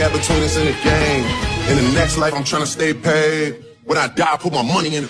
got between us in the game. In the next life, I'm trying to stay paid. When I die, I put my money in the